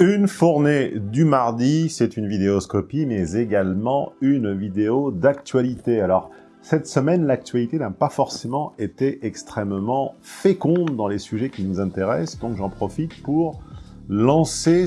Une fournée du mardi, c'est une vidéoscopie, mais également une vidéo d'actualité. Alors, cette semaine, l'actualité n'a pas forcément été extrêmement féconde dans les sujets qui nous intéressent, donc j'en profite pour lancer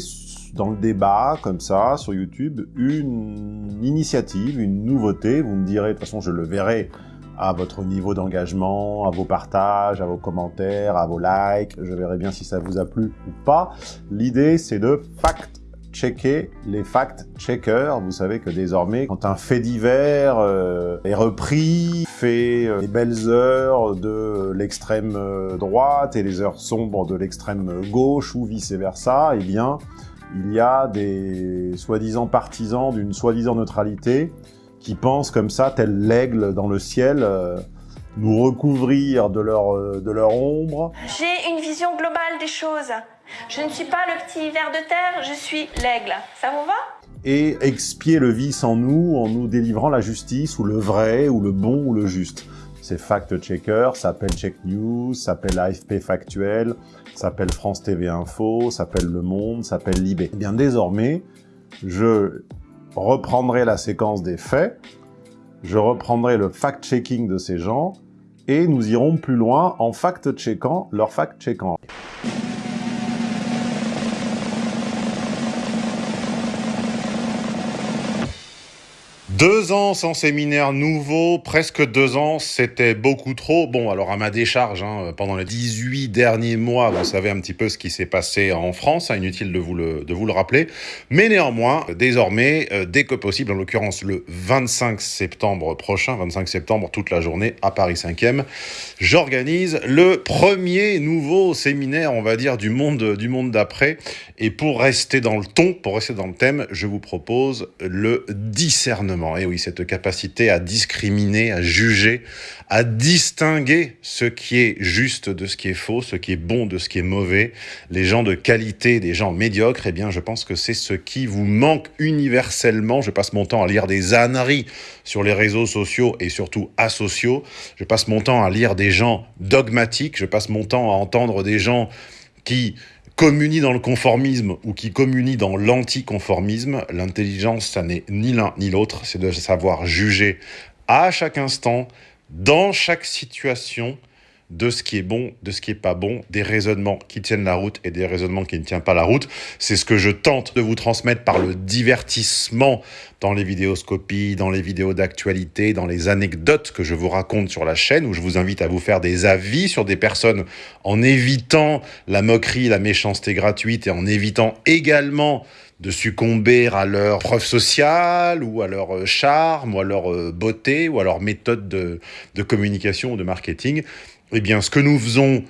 dans le débat, comme ça, sur YouTube, une initiative, une nouveauté. Vous me direz, de toute façon, je le verrai à votre niveau d'engagement, à vos partages, à vos commentaires, à vos likes. Je verrai bien si ça vous a plu ou pas. L'idée, c'est de fact-checker les fact-checkers. Vous savez que désormais, quand un fait divers euh, est repris, fait euh, les belles heures de l'extrême euh, droite et les heures sombres de l'extrême gauche ou vice-versa, eh bien, il y a des soi-disant partisans d'une soi-disant neutralité qui pensent comme ça, tel l'aigle dans le ciel, euh, nous recouvrir de leur, euh, de leur ombre. J'ai une vision globale des choses. Je ne suis pas le petit ver de terre, je suis l'aigle. Ça vous va? Et expier le vice en nous, en nous délivrant la justice, ou le vrai, ou le bon, ou le juste. C'est fact-checker, s'appelle Check News, s'appelle AFP Factuel, s'appelle France TV Info, s'appelle Le Monde, s'appelle Libé. Eh bien désormais, je reprendrai la séquence des faits, je reprendrai le fact-checking de ces gens, et nous irons plus loin en fact-checkant leur fact-checkant. Deux ans sans séminaire nouveau, presque deux ans, c'était beaucoup trop. Bon, alors à ma décharge, hein, pendant les 18 derniers mois, vous savez un petit peu ce qui s'est passé en France, hein, inutile de vous, le, de vous le rappeler. Mais néanmoins, désormais, euh, dès que possible, en l'occurrence le 25 septembre prochain, 25 septembre, toute la journée, à Paris 5e, j'organise le premier nouveau séminaire, on va dire, du monde, du monde d'après. Et pour rester dans le ton, pour rester dans le thème, je vous propose le discernement et oui, cette capacité à discriminer, à juger, à distinguer ce qui est juste de ce qui est faux, ce qui est bon de ce qui est mauvais, les gens de qualité des gens médiocres, eh bien, je pense que c'est ce qui vous manque universellement. Je passe mon temps à lire des âneries sur les réseaux sociaux et surtout asociaux. Je passe mon temps à lire des gens dogmatiques. Je passe mon temps à entendre des gens qui communie dans le conformisme ou qui communie dans l'anticonformisme, l'intelligence, ça n'est ni l'un ni l'autre, c'est de savoir juger à chaque instant, dans chaque situation, de ce qui est bon, de ce qui est pas bon, des raisonnements qui tiennent la route et des raisonnements qui ne tiennent pas la route. C'est ce que je tente de vous transmettre par le divertissement dans les vidéoscopies, dans les vidéos d'actualité, dans les anecdotes que je vous raconte sur la chaîne, où je vous invite à vous faire des avis sur des personnes en évitant la moquerie, la méchanceté gratuite et en évitant également de succomber à leur preuve sociale ou à leur euh, charme ou à leur euh, beauté ou à leur méthode de, de communication ou de marketing. Eh bien, ce que nous faisons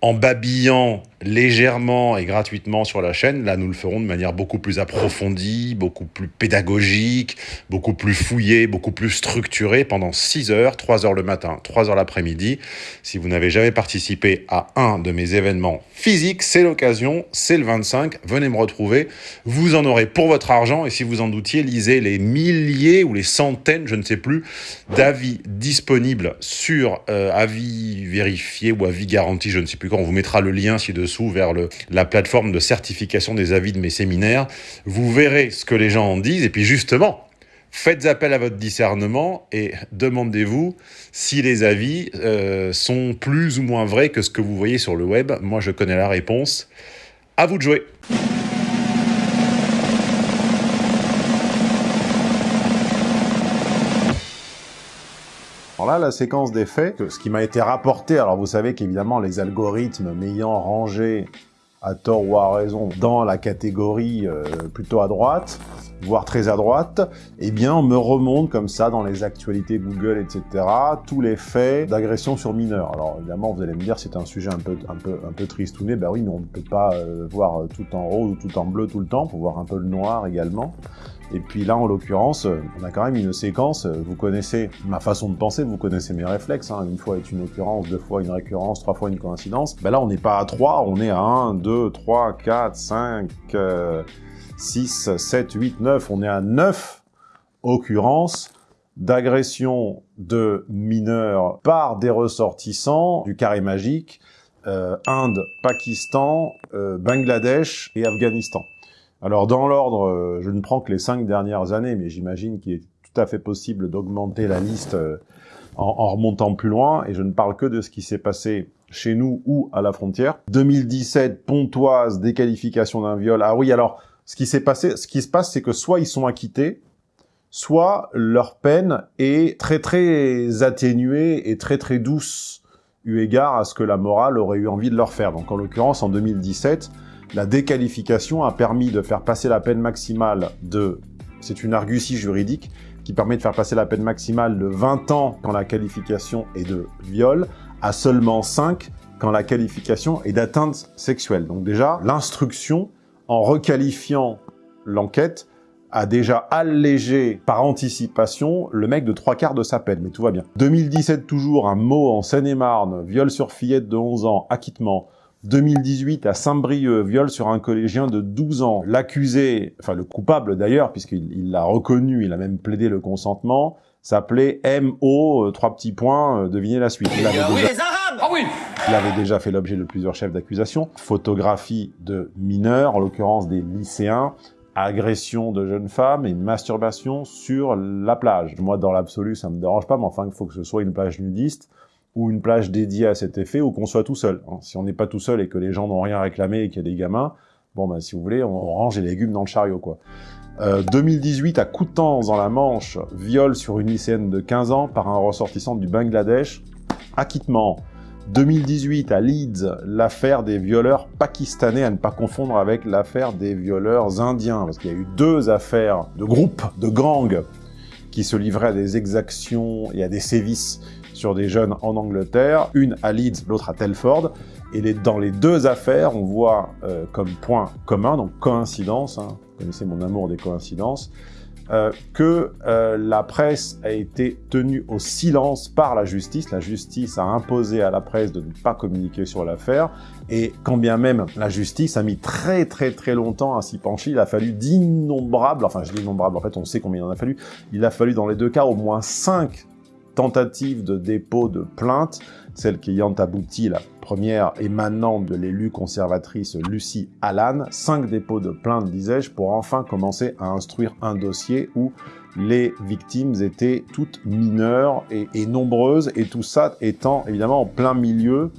en babillant légèrement et gratuitement sur la chaîne, là nous le ferons de manière beaucoup plus approfondie, beaucoup plus pédagogique, beaucoup plus fouillée, beaucoup plus structurée pendant 6 heures, 3 heures le matin, 3 heures l'après-midi. Si vous n'avez jamais participé à un de mes événements physiques, c'est l'occasion, c'est le 25, venez me retrouver, vous en aurez pour votre argent. Et si vous en doutiez, lisez les milliers ou les centaines, je ne sais plus, d'avis disponibles sur euh, avis vérifiés ou avis garantis, je ne sais plus quand, on vous mettra le lien ci-dessous vers la plateforme de certification des avis de mes séminaires. Vous verrez ce que les gens en disent et puis justement, faites appel à votre discernement et demandez-vous si les avis euh, sont plus ou moins vrais que ce que vous voyez sur le web. Moi, je connais la réponse. À vous de jouer. Alors là, la séquence des faits, ce qui m'a été rapporté, alors vous savez qu'évidemment les algorithmes m'ayant rangé à tort ou à raison dans la catégorie euh, plutôt à droite, voire très à droite, eh bien on me remonte comme ça dans les actualités Google, etc., tous les faits d'agression sur mineurs. Alors évidemment, vous allez me dire c'est un sujet un peu, un peu, un peu tristouné, ben oui, mais on ne peut pas euh, voir tout en rose ou tout en bleu tout le temps, faut voir un peu le noir également. Et puis là, en l'occurrence, on a quand même une séquence, vous connaissez ma façon de penser, vous connaissez mes réflexes, hein. une fois est une occurrence, deux fois une récurrence, trois fois une coïncidence. Ben là, on n'est pas à trois, on est à 1, 2, 3, 4, 5, 6, 7, 8, 9, on est à 9 occurrences d'agression de mineurs par des ressortissants du carré magique, euh, Inde, Pakistan, euh, Bangladesh et Afghanistan. Alors, dans l'ordre, euh, je ne prends que les cinq dernières années, mais j'imagine qu'il est tout à fait possible d'augmenter la liste euh, en, en, remontant plus loin, et je ne parle que de ce qui s'est passé chez nous ou à la frontière. 2017, Pontoise, déqualification d'un viol. Ah oui, alors, ce qui s'est passé, ce qui se passe, c'est que soit ils sont acquittés, soit leur peine est très très atténuée et très très douce, eu égard à ce que la morale aurait eu envie de leur faire. Donc en l'occurrence, en 2017, la déqualification a permis de faire passer la peine maximale de... C'est une argutie juridique qui permet de faire passer la peine maximale de 20 ans quand la qualification est de viol à seulement 5 quand la qualification est d'atteinte sexuelle. Donc déjà, l'instruction, en requalifiant l'enquête, a déjà allégé par anticipation le mec de trois quarts de sa peine, mais tout va bien. 2017 toujours, un mot en Seine-et-Marne, viol sur fillette de 11 ans, acquittement. 2018 à Saint-Brieuc, viol sur un collégien de 12 ans. L'accusé, enfin le coupable d'ailleurs, puisqu'il l'a reconnu, il a même plaidé le consentement, s'appelait M.O. Euh, trois petits points, euh, devinez la suite. Il avait, déjà... il avait déjà fait l'objet de plusieurs chefs d'accusation. Photographie de mineurs, en l'occurrence des lycéens, agression de jeunes femmes et masturbation sur la plage. Moi, dans l'absolu, ça me dérange pas, mais enfin, il faut que ce soit une plage nudiste ou une plage dédiée à cet effet, ou qu'on soit tout seul. Hein. Si on n'est pas tout seul et que les gens n'ont rien réclamé et qu'il y a des gamins, bon, ben, si vous voulez, on range les légumes dans le chariot, quoi. Euh, 2018, à Coutances, dans la Manche, viol sur une lycéenne de 15 ans par un ressortissant du Bangladesh, acquittement. 2018 à Leeds, l'affaire des violeurs pakistanais, à ne pas confondre avec l'affaire des violeurs indiens, parce qu'il y a eu deux affaires de groupes, de gangs, qui se livraient à des exactions et à des sévices sur des jeunes en Angleterre, une à Leeds, l'autre à Telford, et dans les deux affaires, on voit euh, comme point commun, donc coïncidence, hein, vous connaissez mon amour des coïncidences, euh, que euh, la presse a été tenue au silence par la justice. La justice a imposé à la presse de ne pas communiquer sur l'affaire. Et quand bien même la justice a mis très très très longtemps à s'y pencher, il a fallu d'innombrables, enfin je dis innombrables, en fait on sait combien il en a fallu, il a fallu dans les deux cas au moins cinq tentatives de dépôt de plainte, celle qui ayant abouti, la première émanant de l'élu conservatrice Lucie Allan, cinq dépôts de plainte, disais-je, pour enfin commencer à instruire un dossier où les victimes étaient toutes mineures et, et nombreuses, et tout ça étant évidemment en plein milieu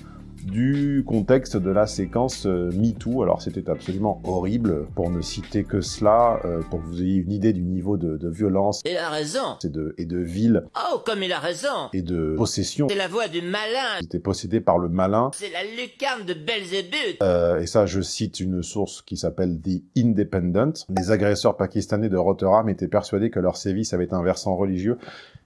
du contexte de la séquence euh, MeToo. Alors c'était absolument horrible, pour ne citer que cela, euh, pour que vous ayez une idée du niveau de, de violence. Il a raison. Et de, et de ville. Oh, comme il a raison. Et de possession. C'est la voix du malin. C'était possédé par le malin. C'est la lucarne de Belzébuth. Euh, et ça, je cite une source qui s'appelle The Independent. Les agresseurs pakistanais de Rotterdam étaient persuadés que leur sévice avait un versant religieux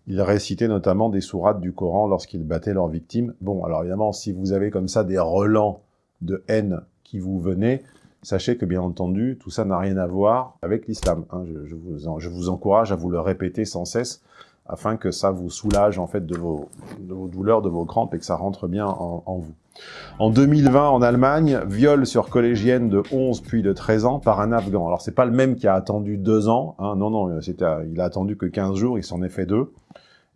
ils récitaient notamment des sourates du Coran lorsqu'ils battaient leurs victimes. Bon, alors évidemment, si vous avez comme ça des relents de haine qui vous venaient, sachez que bien entendu, tout ça n'a rien à voir avec l'islam. Hein. Je, vous, encourage à vous le répéter sans cesse afin que ça vous soulage en fait de vos, douleurs, de vos crampes et que ça rentre bien en, en vous. En 2020, en Allemagne, viol sur collégienne de 11 puis de 13 ans par un Afghan. Alors c'est pas le même qui a attendu deux ans, hein. non, non, il a attendu que 15 jours, il s'en est fait deux.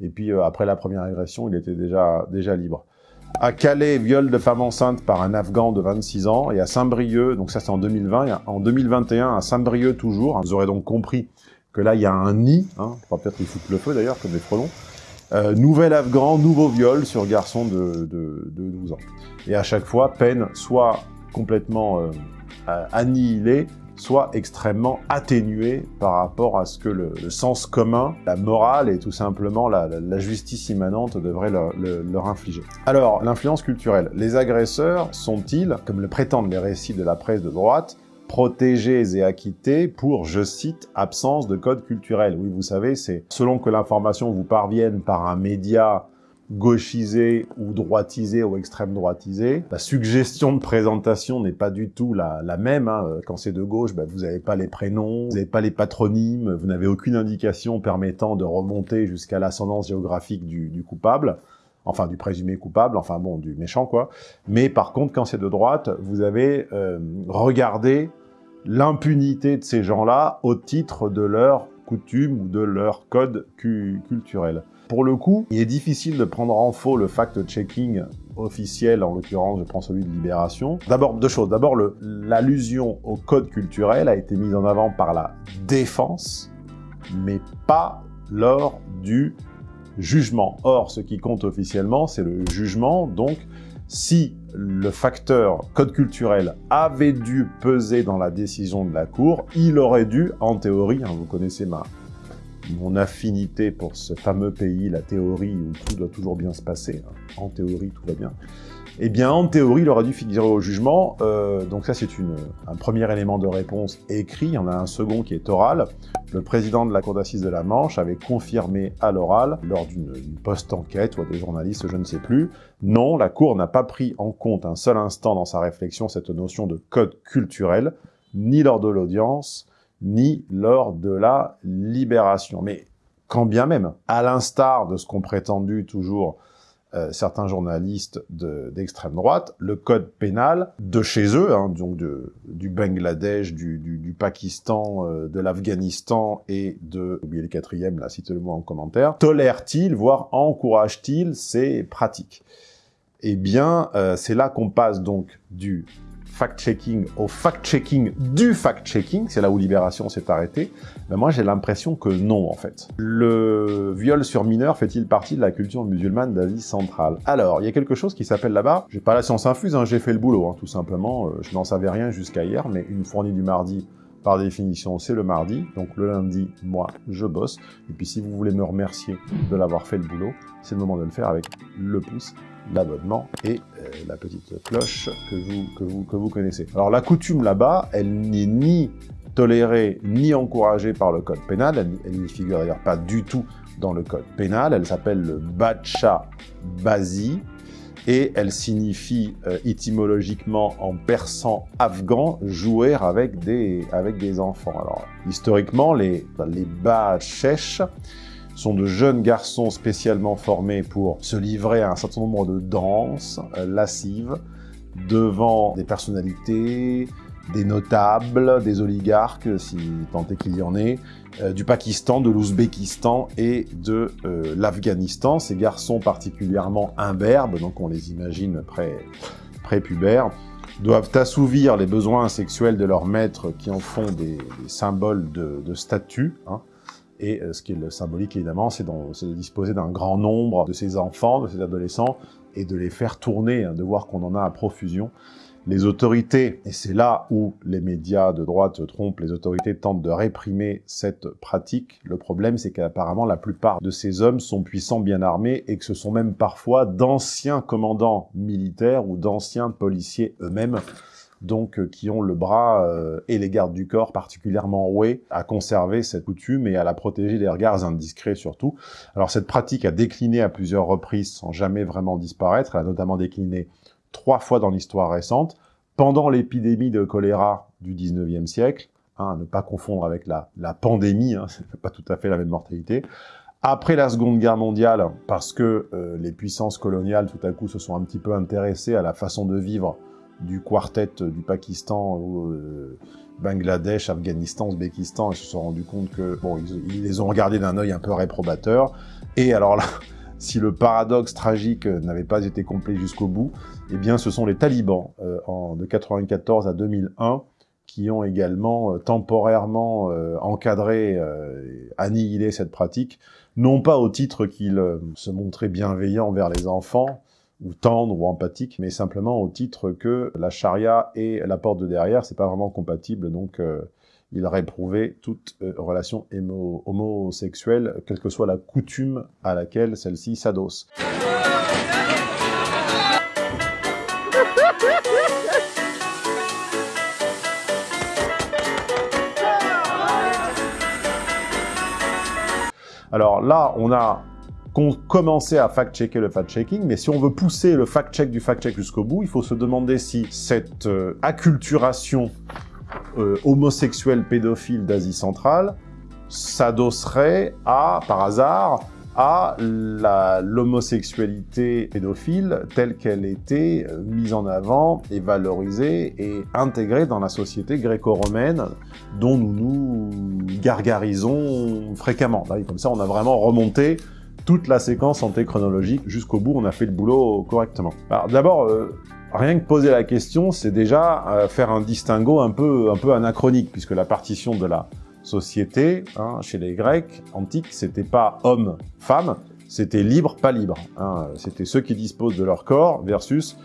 Et puis euh, après la première agression, il était déjà, déjà libre. À Calais, viol de femme enceinte par un Afghan de 26 ans. Et à Saint-Brieuc, donc ça c'est en 2020, en 2021 à Saint-Brieuc toujours. Vous aurez donc compris que là il y a un nid, hein, peut-être qu'ils foutent le feu d'ailleurs, comme les frelons. Euh, nouvel Afghan, nouveau viol sur garçon de, de, de, 12 ans. Et à chaque fois, peine soit complètement euh, annihilée, soit extrêmement atténué par rapport à ce que le, sens commun, la morale et tout simplement la, justice immanente devrait leur, leur infliger. Alors, l'influence culturelle. Les agresseurs sont-ils, comme le prétendent les récits de la presse de droite, protégés et acquittés pour, je cite, absence de code culturel? Oui, vous savez, c'est selon que l'information vous parvienne par un média gauchisé ou droitisé ou extrême droitisé. La suggestion de présentation n'est pas du tout la, la même. Hein. Quand c'est de gauche, ben, vous n'avez pas les prénoms, vous n'avez pas les patronymes, vous n'avez aucune indication permettant de remonter jusqu'à l'ascendance géographique du, du, coupable, enfin du présumé coupable, enfin bon, du méchant quoi. Mais par contre, quand c'est de droite, vous avez euh, regardé l'impunité de ces gens-là au titre de leur coutume ou de leur code culturel. Pour le coup, il est difficile de prendre en faux le fact-checking officiel, en l'occurrence, je prends celui de Libération. D'abord, deux choses. D'abord, l'allusion au code culturel a été mise en avant par la défense, mais pas lors du jugement. Or, ce qui compte officiellement, c'est le jugement, donc si le facteur code culturel avait dû peser dans la décision de la Cour, il aurait dû, en théorie, hein, vous connaissez ma, mon affinité pour ce fameux pays, la théorie où tout doit toujours bien se passer, hein. en théorie tout va bien, eh bien en théorie il aurait dû figurer au jugement, euh, donc ça c'est un premier élément de réponse écrit, il y en a un second qui est oral. Le président de la cour d'assises de la Manche avait confirmé à l'oral, lors d'une post-enquête ou à des journalistes, je ne sais plus, non, la cour n'a pas pris en compte un seul instant dans sa réflexion cette notion de code culturel, ni lors de l'audience, ni lors de la libération. Mais quand bien même, à l'instar de ce qu'ont prétendu toujours euh, certains journalistes d'extrême droite, le code pénal de chez eux, hein, donc du Bangladesh, du, du, Pakistan, euh, de l'Afghanistan et de, oubliez le quatrième, là, citez-le-moi en commentaire, tolère-t-il, voire encourage-t-il ces pratiques? Eh bien, euh, c'est là qu'on passe donc du fact-checking au fact-checking du fact-checking, c'est là où Libération s'est arrêté, mais moi j'ai l'impression que non en fait. Le viol sur mineur fait-il partie de la culture musulmane d'Asie centrale? Alors, il y a quelque chose qui s'appelle là-bas, j'ai pas la science infuse, hein, j'ai fait le boulot hein, tout simplement, euh, je n'en savais rien jusqu'à hier, mais une fournie du mardi par définition, c'est le mardi. Donc le lundi, moi, je bosse. Et puis si vous voulez me remercier de l'avoir fait le boulot, c'est le moment de le faire avec le pouce l'abonnement et euh, la petite cloche que vous, connaissez. Alors la coutume là-bas, elle n'est ni tolérée ni encouragée par le code pénal, elle, n'y figure d'ailleurs pas du tout dans le code pénal, elle s'appelle le Bacha Bazi, et elle signifie euh, étymologiquement en persan afghan jouer avec des, avec des enfants. Alors historiquement, les, les Bachesh sont de jeunes garçons spécialement formés pour se livrer à un certain nombre de danses euh, lascives devant des personnalités, des notables, des oligarques, si tant est qu'il y en ait, euh, du Pakistan, de l'Ouzbékistan et de euh, l'Afghanistan. Ces garçons particulièrement imberbes, donc on les imagine pré prépubères, doivent assouvir les besoins sexuels de leurs maîtres qui en font des, symboles de, de statut. Hein. Et euh, ce qui est le symbolique, évidemment, c'est de disposer d'un grand nombre de ces enfants, de ces adolescents, et de les faire tourner, hein, de voir qu'on en a à profusion. Les autorités, et c'est là où les médias de droite trompent, les autorités tentent de réprimer cette pratique. Le problème, c'est qu'apparemment, la plupart de ces hommes sont puissants, bien armés, et que ce sont même parfois d'anciens commandants militaires ou d'anciens policiers eux-mêmes donc euh, qui ont le bras euh, et les gardes du corps particulièrement roués à conserver cette coutume et à la protéger des regards indiscrets surtout. Alors cette pratique a décliné à plusieurs reprises sans jamais vraiment disparaître, elle a notamment décliné trois fois dans l'histoire récente, pendant l'épidémie de choléra du 19e siècle, hein, à ne pas confondre avec la, pandémie, hein, c'est pas tout à fait la même mortalité, après la Seconde Guerre mondiale, parce que euh, les puissances coloniales tout à coup se sont un petit peu intéressées à la façon de vivre du quartet du Pakistan euh, Bangladesh, Afghanistan, Ouzbékistan, ils se sont rendus compte que bon, ils, les ont regardés d'un œil un peu réprobateur. Et alors là, si le paradoxe tragique n'avait pas été complet jusqu'au bout, eh bien, ce sont les talibans euh, en, de 94 à 2001 qui ont également euh, temporairement encadré, annihilé cette pratique, non pas au titre qu'ils se montraient bienveillants envers les enfants, ou tendre ou empathique, mais simplement au titre que la charia et la porte de derrière, c'est pas vraiment compatible, donc euh, il réprouvé toute euh, relation homosexuelle, quelle que soit la coutume à laquelle celle-ci s'adosse. Alors là, on a commençait à fact-checker le fact-checking, mais si on veut pousser le fact-check du fact-check jusqu'au bout, il faut se demander si cette euh, acculturation euh, homosexuelle pédophile d'Asie centrale s'adosserait à, par hasard, à l'homosexualité pédophile telle qu'elle était euh, mise en avant et valorisée et intégrée dans la société gréco-romaine dont nous nous gargarisons fréquemment. Comme ça, on a vraiment remonté toute la séquence en chronologique jusqu'au bout, on a fait le boulot correctement. Alors d'abord, euh, rien que poser la question, c'est déjà euh, faire un distinguo un peu, anachronique, puisque la partition de la société, hein, chez les Grecs antiques, c'était pas homme-femme, c'était libre, pas libre. Hein. C'était ceux qui disposent de leur corps versus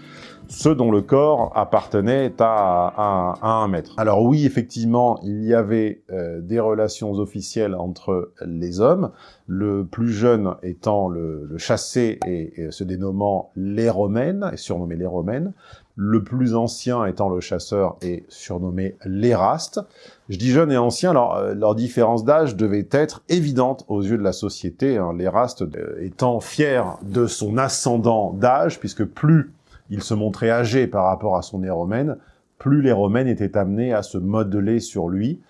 ceux dont le corps appartenait à, un maître. Alors oui, effectivement, il y avait euh, des relations officielles entre les hommes, le plus jeune étant le, chassé et, se dénommant les Romaines, et surnommé les Romaines, le plus ancien étant le chasseur et surnommé l'Éraste. Je dis jeune et ancien, alors euh, leur différence d'âge devait être évidente aux yeux de la société, hein, euh, étant fier de son ascendant d'âge, puisque plus il se montrait âgé par rapport à son romaine, plus les Romaines étaient amenées à se modeler sur lui.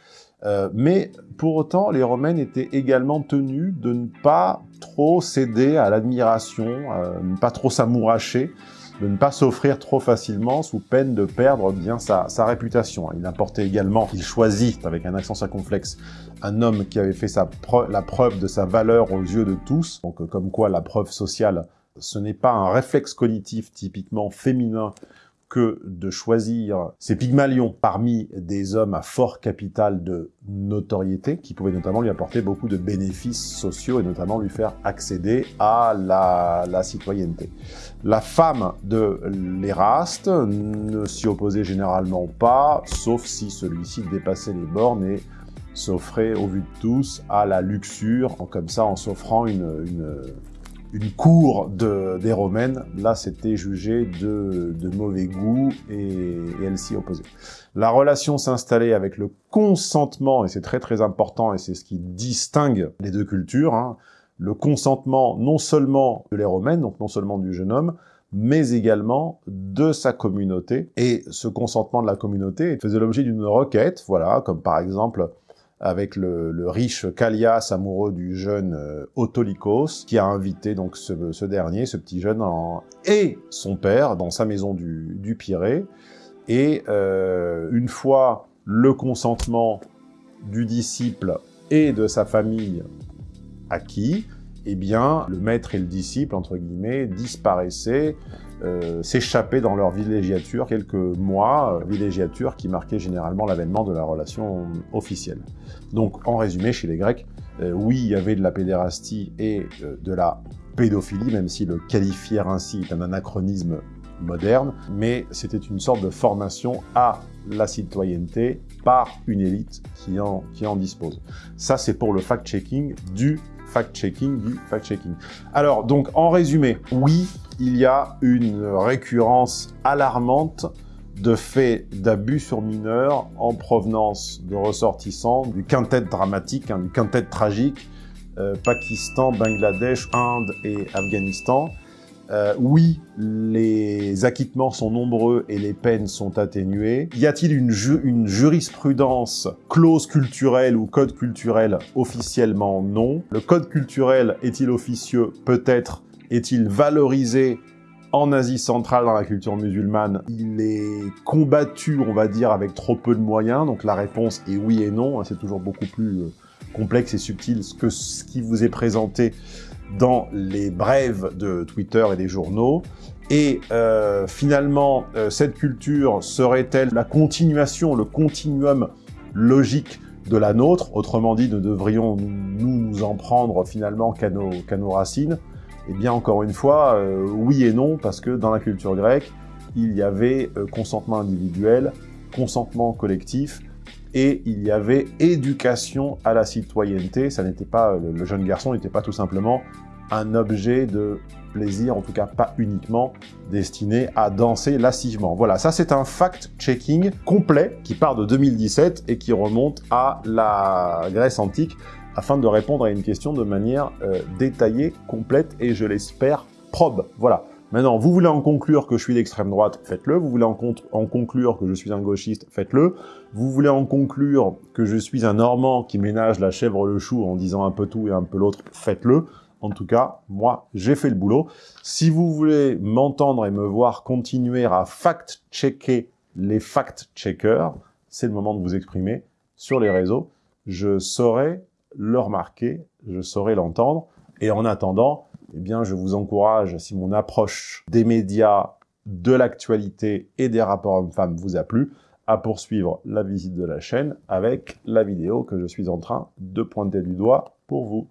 Euh, mais pour autant, les Romaines étaient également tenues de ne pas trop céder à l'admiration, euh, ne pas trop s'amouracher, de ne pas s'offrir trop facilement sous peine de perdre bien sa, réputation. Il importait également qu'il choisit, avec un accent circonflexe, un homme qui avait fait sa la preuve de sa valeur aux yeux de tous, donc comme quoi la preuve sociale ce n'est pas un réflexe cognitif typiquement féminin que de choisir ces Pygmalions parmi des hommes à fort capital de notoriété, qui pouvaient notamment lui apporter beaucoup de bénéfices sociaux et notamment lui faire accéder à la, citoyenneté. La femme de l'Éraste ne s'y opposait généralement pas, sauf si celui-ci dépassait les bornes et s'offrait au vu de tous à la luxure, comme ça en s'offrant une, une cour de, des Romaines, là c'était jugé de, de, mauvais goût et, elle s'y opposait. La relation s'installait avec le consentement, et c'est très très important, et c'est ce qui distingue les deux cultures, hein. le consentement non seulement de les Romaines, donc non seulement du jeune homme, mais également de sa communauté. Et ce consentement de la communauté faisait l'objet d'une requête, voilà, comme par exemple avec le, riche Callias, amoureux du jeune euh, Autolycos, qui a invité donc ce, dernier, ce petit jeune, et son père dans sa maison du, Pirée. Et euh, une fois le consentement du disciple et de sa famille acquis, eh bien, le maître et le disciple, entre guillemets, disparaissaient, euh, s'échappaient dans leur villégiature quelques mois, euh, villégiature qui marquait généralement l'avènement de la relation officielle. Donc, en résumé, chez les Grecs, euh, oui, il y avait de la pédérastie et de la pédophilie, même si le qualifier ainsi est un anachronisme moderne, mais c'était une sorte de formation à la citoyenneté par une élite qui en dispose. Ça, c'est pour le fact-checking du fact-checking du fact-checking. Alors, donc, en résumé, oui, il y a une récurrence alarmante de faits d'abus sur mineurs en provenance de ressortissants du quintet dramatique, hein, du quintet tragique, euh, Pakistan, Bangladesh, Inde et Afghanistan, euh, oui, les acquittements sont nombreux et les peines sont atténuées. Y a-t-il une, jurisprudence, clause culturelle ou code culturel Officiellement, non. Le code culturel est-il officieux? Peut-être. Est-il valorisé en Asie centrale, dans la culture musulmane, il est combattu, on va dire, avec trop peu de moyens. Donc la réponse est oui et non. C'est toujours beaucoup plus euh, complexe et subtil que ce qui vous est présenté dans les brèves de Twitter et des journaux. Et euh, finalement, euh, cette culture serait-elle la continuation, le continuum logique de la nôtre? Autrement dit, ne devrions nous en prendre finalement qu'à nos, nos, racines? Eh bien, encore une fois, euh, oui et non, parce que dans la culture grecque, il y avait consentement individuel, consentement collectif, et il y avait éducation à la citoyenneté. Ça n'était pas, le jeune garçon n'était pas tout simplement un objet de plaisir, en tout cas pas uniquement destiné à danser lascivement. Voilà, ça c'est un fact-checking complet qui part de 2017 et qui remonte à la Grèce antique afin de répondre à une question de manière euh, détaillée, complète et je l'espère probe. Voilà. Maintenant, vous voulez en conclure que je suis d'extrême droite, faites-le. Vous voulez en, conclure que je suis un gauchiste, faites-le. Vous voulez en conclure que je suis un Normand qui ménage la chèvre le chou en disant un peu tout et un peu l'autre, faites-le. En tout cas, moi, j'ai fait le boulot. Si vous voulez m'entendre et me voir continuer à fact-checker les fact-checkers, c'est le moment de vous exprimer sur les réseaux. Je saurai le remarquer, je saurai l'entendre, Et en attendant, eh bien, je vous encourage, si mon approche des médias, de l'actualité et des rapports hommes-femmes vous a plu, à poursuivre la visite de la chaîne avec la vidéo que je suis en train de pointer du doigt pour vous.